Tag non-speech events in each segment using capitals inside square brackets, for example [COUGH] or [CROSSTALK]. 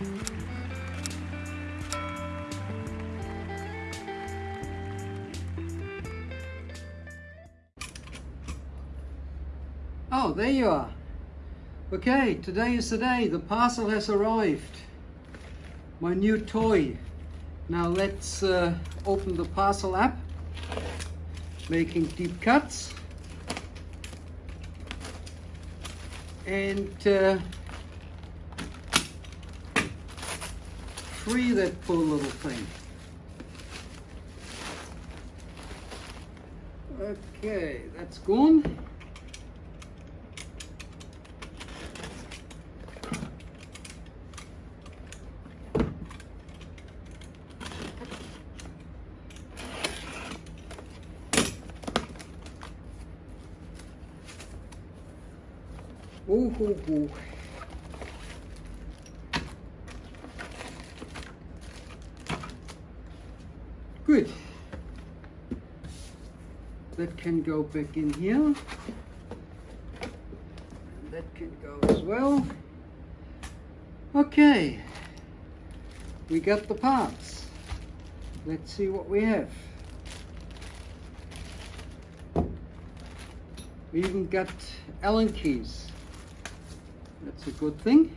Oh, there you are. Okay, today is the day. The parcel has arrived. My new toy. Now let's uh, open the parcel up. Making deep cuts. And uh, free that poor little thing. Okay, that's gone. Oh, oh, oh. Good. That can go back in here. That can go as well. Okay. We got the parts. Let's see what we have. We even got Allen keys. That's a good thing.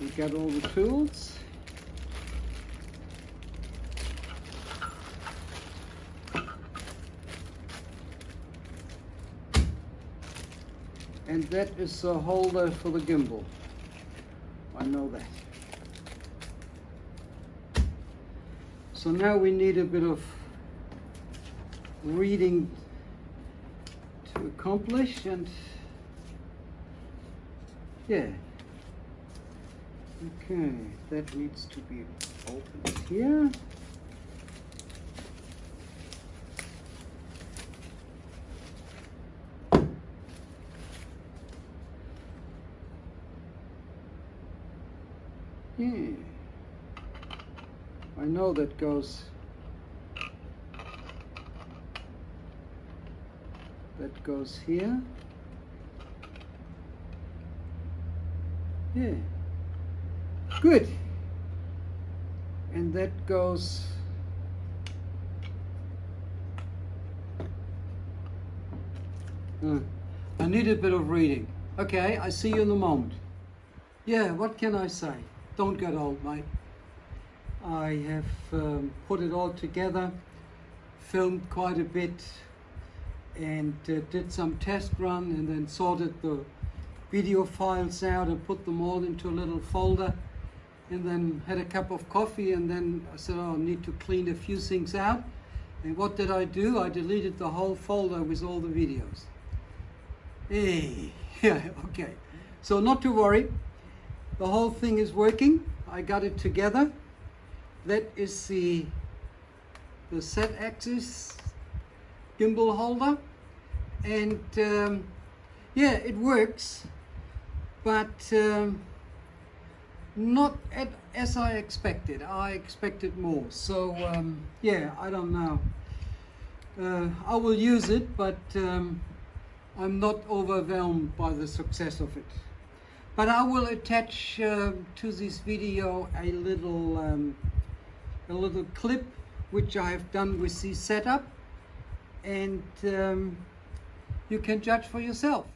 We got all the tools. And that is a holder for the gimbal. I know that. So now we need a bit of reading to accomplish and yeah. Okay, that needs to be opened here. Yeah. I know that goes that goes here. Yeah. Good. And that goes uh, I need a bit of reading. Okay, I see you in a moment. Yeah, what can I say? Don't get old, mate. I have um, put it all together, filmed quite a bit, and uh, did some test run and then sorted the video files out and put them all into a little folder and then had a cup of coffee and then I said, oh, I need to clean a few things out. And what did I do? I deleted the whole folder with all the videos. Hey, yeah, [LAUGHS] okay. So not to worry, the whole thing is working. I got it together. That is the, the Z-axis gimbal holder. And um, yeah, it works but um, not at, as I expected. I expected more. So um, yeah, I don't know. Uh, I will use it, but um, I'm not overwhelmed by the success of it. But I will attach uh, to this video a little um, a little clip which I have done with this setup, and um, you can judge for yourself.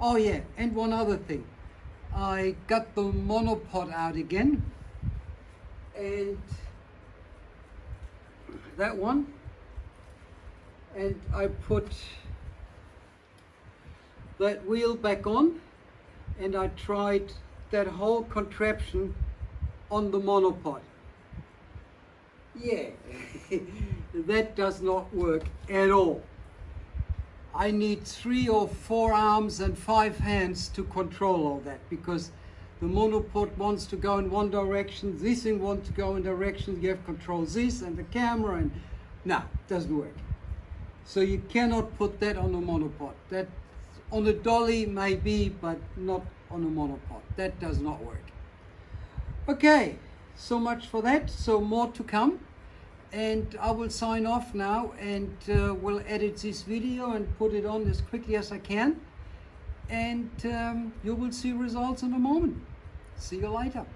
Oh yeah, and one other thing. I got the monopod out again. And that one. And I put that wheel back on and I tried that whole contraption on the monopod. Yeah, [LAUGHS] that does not work at all. I need three or four arms and five hands to control all that because the monopod wants to go in one direction, this thing wants to go in direction, you have control this and the camera and no, doesn't work. So you cannot put that on a monopod. That on a dolly maybe, but not on a monopod. That does not work. Okay, so much for that. So more to come. And I will sign off now and uh, will edit this video and put it on as quickly as I can. And um, you will see results in a moment. See you later.